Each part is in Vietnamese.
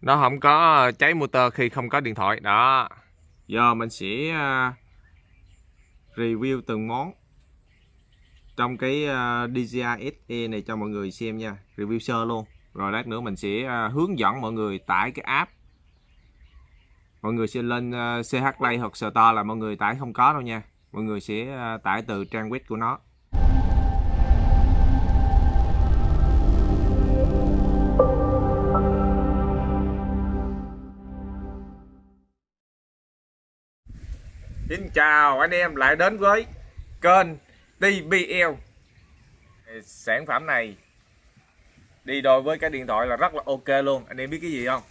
nó không có ờ, cháy motor khi không có điện thoại. Đó. Giờ mình sẽ ờ, review từng món trong cái ờ, DJI SE này cho mọi người xem nha. Review sơ luôn. Rồi lát nữa mình sẽ hướng dẫn mọi người tải cái app. Mọi người sẽ lên CH Play hoặc Store là mọi người tải không có đâu nha. Mọi người sẽ tải từ trang web của nó. Xin chào anh em lại đến với kênh TBL Sản phẩm này đi đôi với cái điện thoại là rất là ok luôn. Anh em biết cái gì không?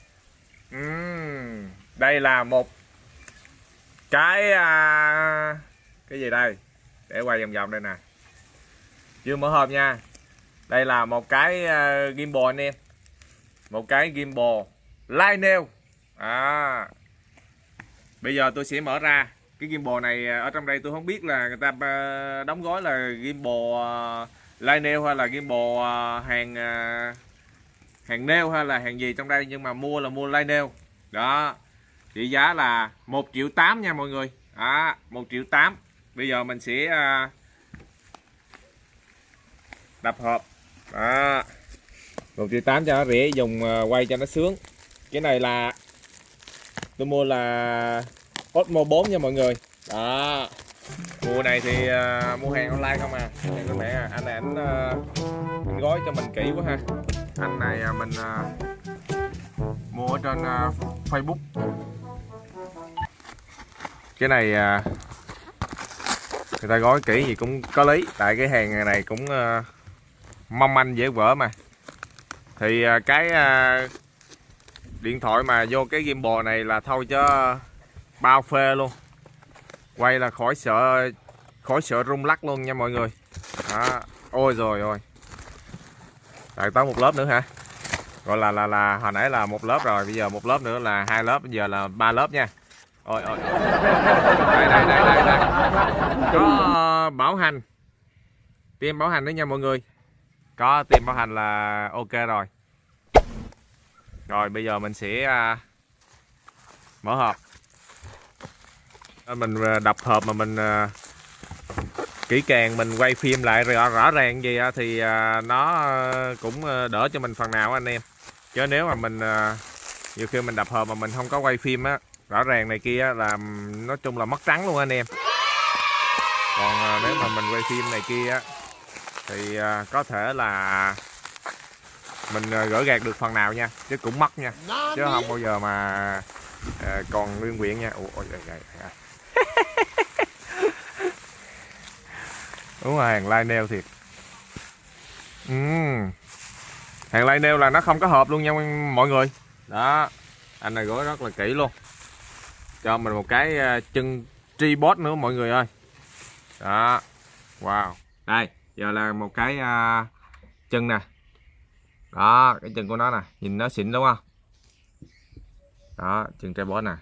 Uhm, đây là một cái à, cái gì đây? Để quay vòng vòng đây nè. Chưa mở hộp nha. Đây là một cái uh, gimbal anh em. Một cái gimbal Lionel. À, Bây giờ tôi sẽ mở ra cái gimbal này à, ở trong đây tôi không biết là người ta à, đóng gói là gimbal à, Lionel hay là gimbal à, hàng hàng nail hay là hàng gì trong đây nhưng mà mua là mua Lionel đó trị giá là 1 triệu 8 nha mọi người. Đó 1 triệu 8 bây giờ mình sẽ đập hộp. Đó 1 triệu 8 cho nó rẻ dùng quay cho nó sướng. Cái này là tôi mua là Osmo 4 nha mọi người. Đó. Mùa này thì uh, mua hàng online không à? Hàng mẹ à. anh này anh uh, ờ, anh gói cho mình kỹ quá ha. Anh này uh, mình uh, mua ở trên uh, Facebook. Cái này uh, người ta gói kỹ gì cũng có lý. Tại cái hàng này cũng uh, mong manh dễ vỡ mà. Thì uh, cái uh, điện thoại mà vô cái gimbal này là thôi cho bao phê luôn. Quay là khỏi sợ khỏi sợ rung lắc luôn nha mọi người. Đó. ôi rồi ôi. Lại tới một lớp nữa hả? Gọi là là là hồi nãy là một lớp rồi bây giờ một lớp nữa là hai lớp bây giờ là ba lớp nha. Ôi ôi. Đây đây đây đây, đây. có bảo hành. Tiêm bảo hành nữa nha mọi người. Có tiêm bảo hành là ok rồi. Rồi bây giờ mình sẽ à, mở hộp. À, mình à, đập hộp mà mình à, kỹ càng mình quay phim lại rõ, rõ ràng gì thì nó cũng đỡ cho mình phần nào anh em. Chứ nếu mà mình nhiều khi mình đập hộp mà mình không có quay phim á rõ ràng này kia là nói chung là mất trắng luôn anh em. Còn nếu mà mình quay phim này kia thì có thể là mình gỡ gạt được phần nào nha chứ cũng mất nha. Chứ không bao giờ mà còn nguyên quyện nha. Ủa, ôi, ôi, ôi, ôi. đúng rồi hàng lai neo thiệt. Uhm. hàng lai neo là nó không có hộp luôn nha mọi người. Đó anh này gói rất là kỹ luôn. Cho mình một cái ờ, chân tripod nữa mọi người ơi. Đó. Wow. Đây giờ là một cái uh, chân nè. Đó cái chân của nó nè. Nhìn nó xịn đúng không? Đó chân tripod nè.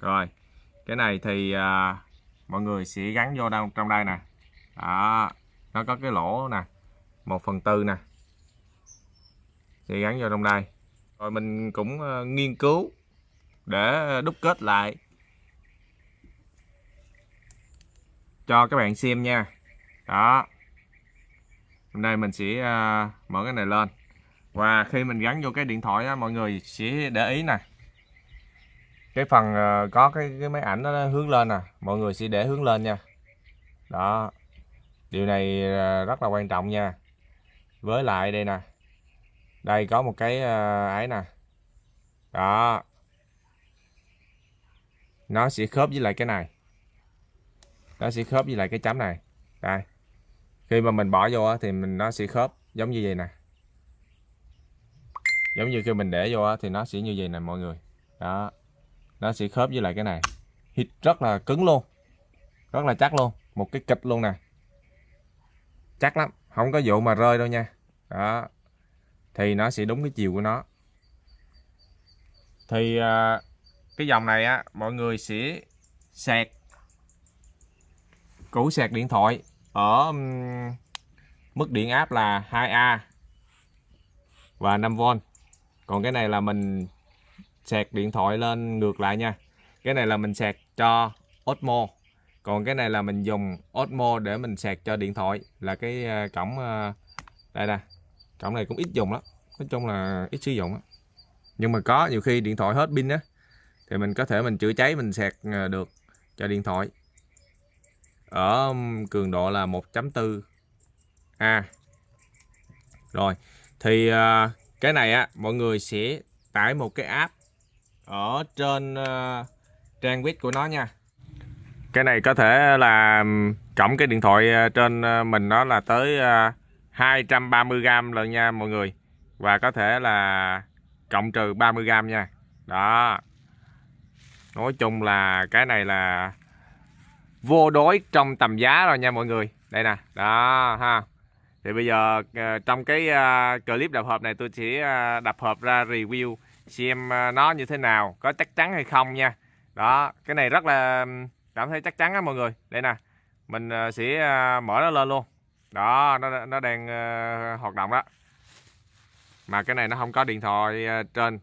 Rồi cái này thì à, mọi người sẽ gắn vô đâu trong đây nè. Đó nó có cái lỗ nè một phần tư nè. Sẽ gắn vô trong đây. Rồi mình cũng ờ, nghiên cứu để đúc kết lại. Cho các bạn xem nha. Đó. Hôm nay mình sẽ uh, mở cái này lên. Và khi mình gắn vô cái điện thoại á, mọi người sẽ để ý nè cái phần ờ, có cái cái máy ảnh nó hướng lên nè, mọi người sẽ để hướng lên nha. Đó, điều này ờ, rất là quan trọng nha. Với lại đây nè, đây có một cái ờ, ấy nè. Đó. Nó sẽ khớp với lại cái này. Nó sẽ khớp với lại cái chấm này. Đây. Khi mà mình bỏ vô thì mình, nó sẽ khớp giống như vậy nè. Giống như khi mình để vô thì nó sẽ như vậy nè, mọi người. Đó nó sẽ khớp với lại cái này. Hít rất là cứng luôn. Rất là chắc luôn. Một cái kịch luôn nè. Chắc lắm. Không có vụ mà rơi đâu nha. Đó. Thì nó sẽ đúng cái chiều của nó. Thì à, cái dòng này á, mọi người sẽ sạc củ sạc điện thoại ở mức điện áp là 2A và 5V còn cái này là mình sạc điện thoại lên ngược lại nha. Cái này là mình sạc cho Osmo. Còn cái này là mình dùng Osmo để mình sạc cho điện thoại. Là cái ờ, cổng ờ, đây nè. Cổng này cũng ít dùng lắm. Nói chung là ít sử dụng á. Nhưng mà có, nhiều khi điện thoại hết pin á, thì mình có thể mình chữa cháy, mình sạc ờ, được cho điện thoại. Ở cường độ là 1.4 A. Rồi, thì cái này á, mọi người sẽ tải một cái app ở trên uh, trang web của nó nha. Cái này có thể là cộng cái điện thoại ờ, trên ờ, mình nó là tới 230g lần nha mọi người. Và có thể là cộng trừ 30g nha. Đó. Nói chung là cái này là vô đối trong tầm giá rồi nha mọi người. Đây nè đó ha. Thì bây giờ trong cái clip đập hộp này tôi sẽ đập hộp ra review xem à, nó như thế nào, có chắc chắn hay không nha. Đó, cái này rất là cảm thấy chắc chắn á mọi người. Đây nè, mình à, sẽ à, mở nó lên luôn. Đó, nó nó đang hoạt động đó. Mà cái này nó không có điện thoại trên.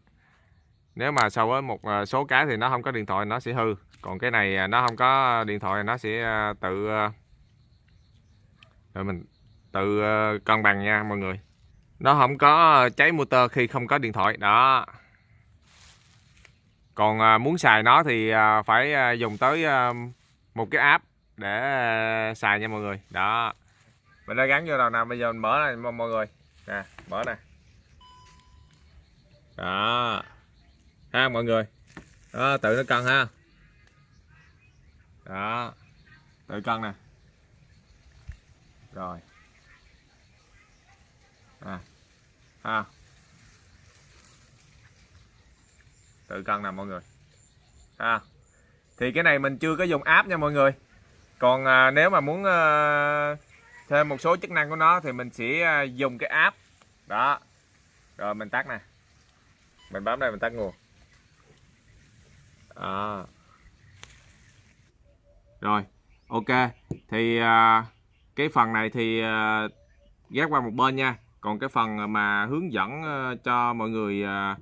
Nếu mà so với một số cái thì nó không có điện thoại, nó sẽ hư. Còn cái này nó không có điện thoại, nó sẽ tự rồi mình tự cân bằng nha mọi người. Nó không có cháy motor khi không có điện thoại, đó còn à, muốn xài nó thì à, phải à, dùng tới một cái app để xài nha mọi người. Đó. Mình đã gắn vô đầu nào bây giờ mình mở này mọi người. Nè mở nè. Đó. Ha mọi người. Đó tự nó cân ha. Đó. Tự cân nè. Rồi. À, ha. Tự cân nè mọi người. À, thì cái này mình chưa có dùng app nha mọi người. Còn à, nếu mà muốn à, thêm một số chức năng của nó thì mình sẽ à, dùng cái app. Đó. Rồi mình tắt nè. Mình bấm đây mình tắt nguồn. À. rồi ok. Thì à, cái phần này thì à, ghét qua một bên nha. Còn cái phần mà hướng dẫn à, cho mọi người à,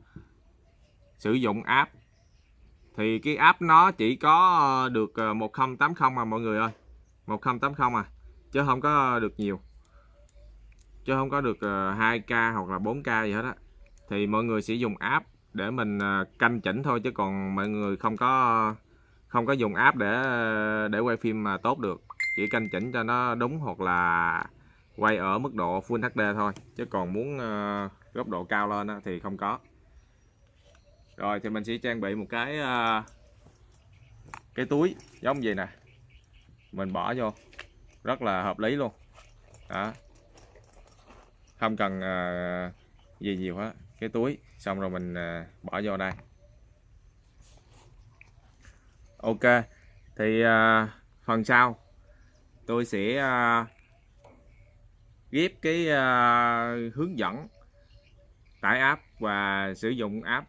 sử dụng app. Thì cái app nó chỉ có ờ, được ờ, 1080 mà mọi người ơi. 1080 à chứ không có được nhiều. Chứ không có được ờ, 2k hoặc là 4k gì hết á. Thì mọi người sẽ dùng app để mình canh chỉnh thôi, chứ còn mọi người không có không có dùng app để để quay phim mà tốt được. Chỉ canh chỉnh cho nó đúng hoặc là quay ở mức độ Full HD thôi. Chứ còn muốn góc độ cao lên thì không có rồi, thì mình sẽ trang bị một cái à, cái túi giống gì nè. Mình bỏ vô. Rất là hợp lý luôn. Đó. Không cần à, gì nhiều hết. Cái túi. Xong rồi mình à, bỏ vô đây. Ok. Thì phần sau, tôi sẽ ghép cái hướng dẫn tải app và sử dụng app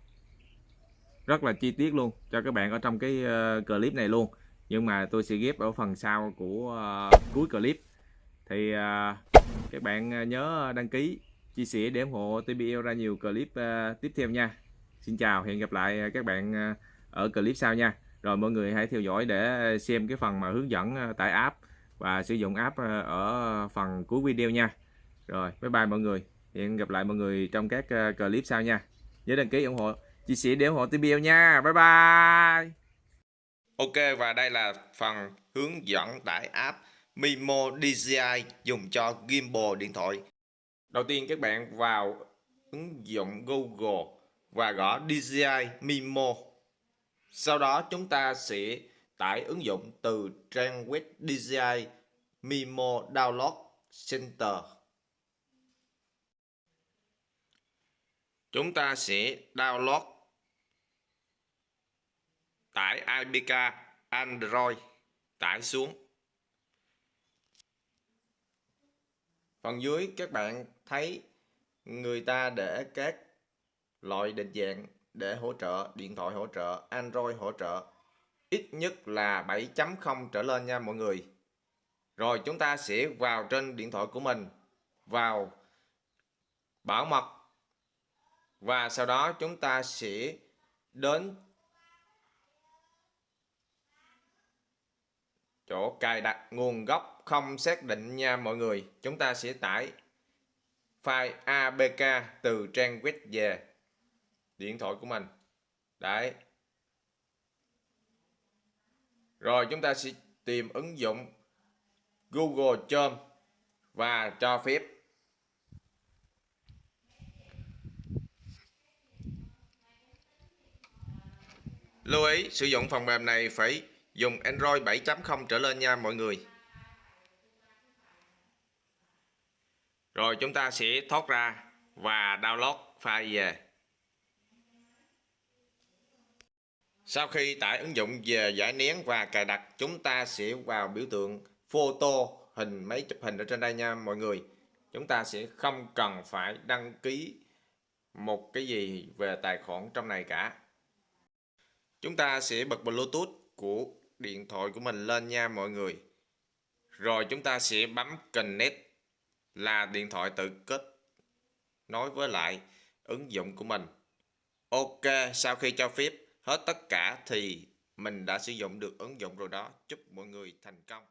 rất là chi tiết luôn cho các bạn ở trong cái ờ, clip này luôn. Nhưng mà tôi sẽ ghép ở phần sau của ờ, cuối clip. Thì ờ, các bạn nhớ đăng ký, chia sẻ để ủng hộ TBL ra nhiều clip tiếp theo nha. Xin chào, hẹn gặp lại các bạn ở clip sau nha. Rồi mọi người hãy theo dõi để xem cái phần mà hướng dẫn tải app và sử dụng app ở phần cuối video nha. Rồi, bye bye mọi người. Hẹn gặp lại mọi người trong các clip sau nha. Nhớ đăng ký ủng hộ chia sẻ để ủng hộ TBL nha. Bye bye. Ok, và đây là phần hướng dẫn tải app Mimo DJI dùng cho gimbal điện thoại. Đầu tiên các bạn vào ứng dụng Google và gõ DJI Mimo. Sau đó chúng ta sẽ tải ứng dụng từ trang web DJI Mimo Download Center. Chúng ta sẽ download tải APK Android tải xuống. Phần dưới các bạn thấy người ta để các loại định dạng để hỗ trợ, điện thoại hỗ trợ, Android hỗ trợ. Ít nhất là 7.0 trở lên nha mọi người. Rồi chúng ta sẽ vào trên điện thoại của mình, vào bảo mật và sau đó chúng ta sẽ đến chỗ cài đặt nguồn gốc không xác định nha mọi người. Chúng ta sẽ tải file APK từ trang web về. Điện thoại của mình. Đấy. Rồi chúng ta sẽ tìm ứng dụng Google Chrome và cho phép. Lưu ý sử dụng phần mềm này phải dùng Android 7.0 trở lên nha mọi người. Rồi chúng ta sẽ thoát ra và download file về. Sau khi tải ứng dụng về giải nén và cài đặt, chúng ta sẽ vào biểu tượng photo hình máy chụp hình ở trên đây nha mọi người. Chúng ta sẽ không cần phải đăng ký một cái gì về tài khoản trong này cả. Chúng ta sẽ bật Bluetooth của điện thoại của mình lên nha mọi người. Rồi chúng ta sẽ bấm Connect là điện thoại tự kết nối với lại ứng dụng của mình. Ok, sau khi cho phép hết tất cả thì mình đã sử dụng được ứng dụng rồi đó. Chúc mọi người thành công.